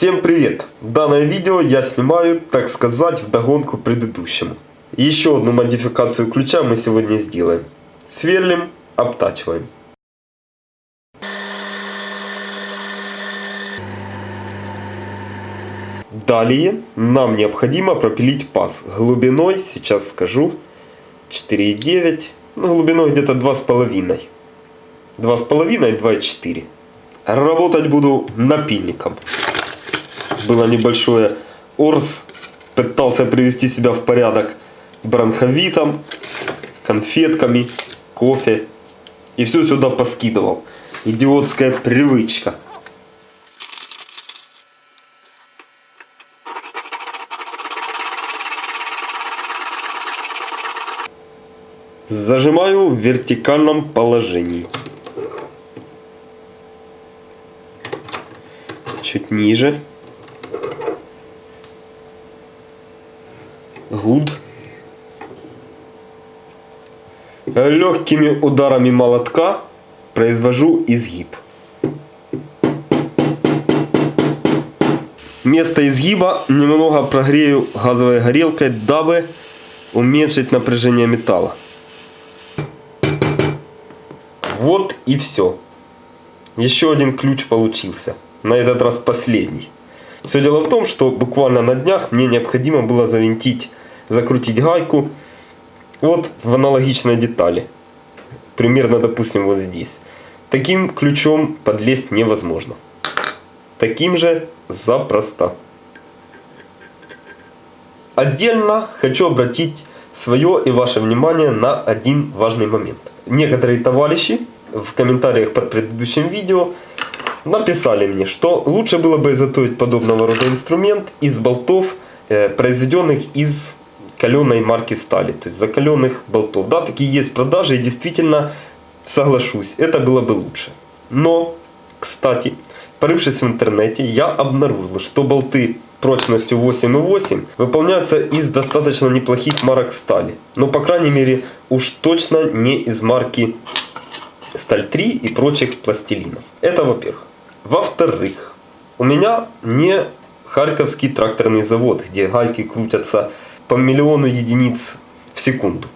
Всем привет! Данное видео я снимаю, так сказать, вдогонку предыдущему. Еще одну модификацию ключа мы сегодня сделаем. Сверлим, обтачиваем. Далее нам необходимо пропилить паз глубиной, сейчас скажу, 4,9, ну глубиной где-то 2,5. 2,5 2,4. Работать буду напильником. Было небольшое орз. Пытался привести себя в порядок бронховитом, конфетками, кофе. И все сюда поскидывал. Идиотская привычка. Зажимаю в вертикальном положении. Чуть ниже. Гуд. Легкими ударами молотка произвожу изгиб. Место изгиба немного прогрею газовой горелкой, дабы уменьшить напряжение металла. Вот и все. Еще один ключ получился. На этот раз последний. Все дело в том, что буквально на днях мне необходимо было завинтить, закрутить гайку вот в аналогичной детали. Примерно, допустим, вот здесь. Таким ключом подлезть невозможно. Таким же запросто. Отдельно хочу обратить свое и ваше внимание на один важный момент. Некоторые товарищи в комментариях под предыдущим видео написали мне, что лучше было бы изготовить подобного рода инструмент из болтов, э, произведенных из каленой марки стали, то есть закаленных болтов. Да, такие есть продажи и действительно соглашусь, это было бы лучше. Но, кстати, порывшись в интернете, я обнаружил, что болты прочностью 8,8 выполняются из достаточно неплохих марок стали. Но, по крайней мере, уж точно не из марки Сталь 3 и прочих пластилинов. Это во-первых. Во-вторых, у меня не Харьковский тракторный завод, где гайки крутятся по миллиону единиц в секунду.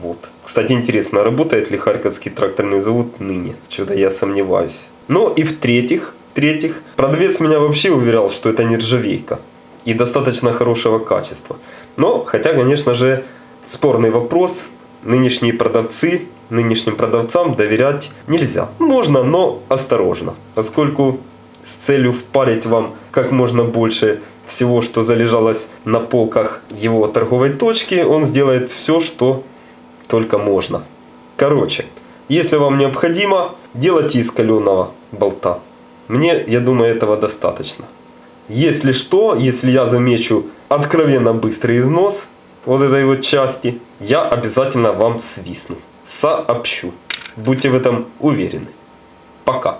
Вот. Кстати, интересно, работает ли Харьковский тракторный завод ныне? Что-то я сомневаюсь. Ну и в-третьих, в-третьих, продавец меня вообще уверял, что это не ржавейка. И достаточно хорошего качества. Но, хотя, конечно же, спорный вопрос. Нынешние продавцы нынешним продавцам доверять нельзя. Можно, но осторожно, поскольку с целью впарить вам как можно больше всего, что залежалось на полках его торговой точки, он сделает все, что только можно. Короче, если вам необходимо, делайте из каленого болта. Мне, я думаю, этого достаточно. Если что, если я замечу откровенно быстрый износ вот этой вот части, я обязательно вам свистну сообщу. Будьте в этом уверены. Пока.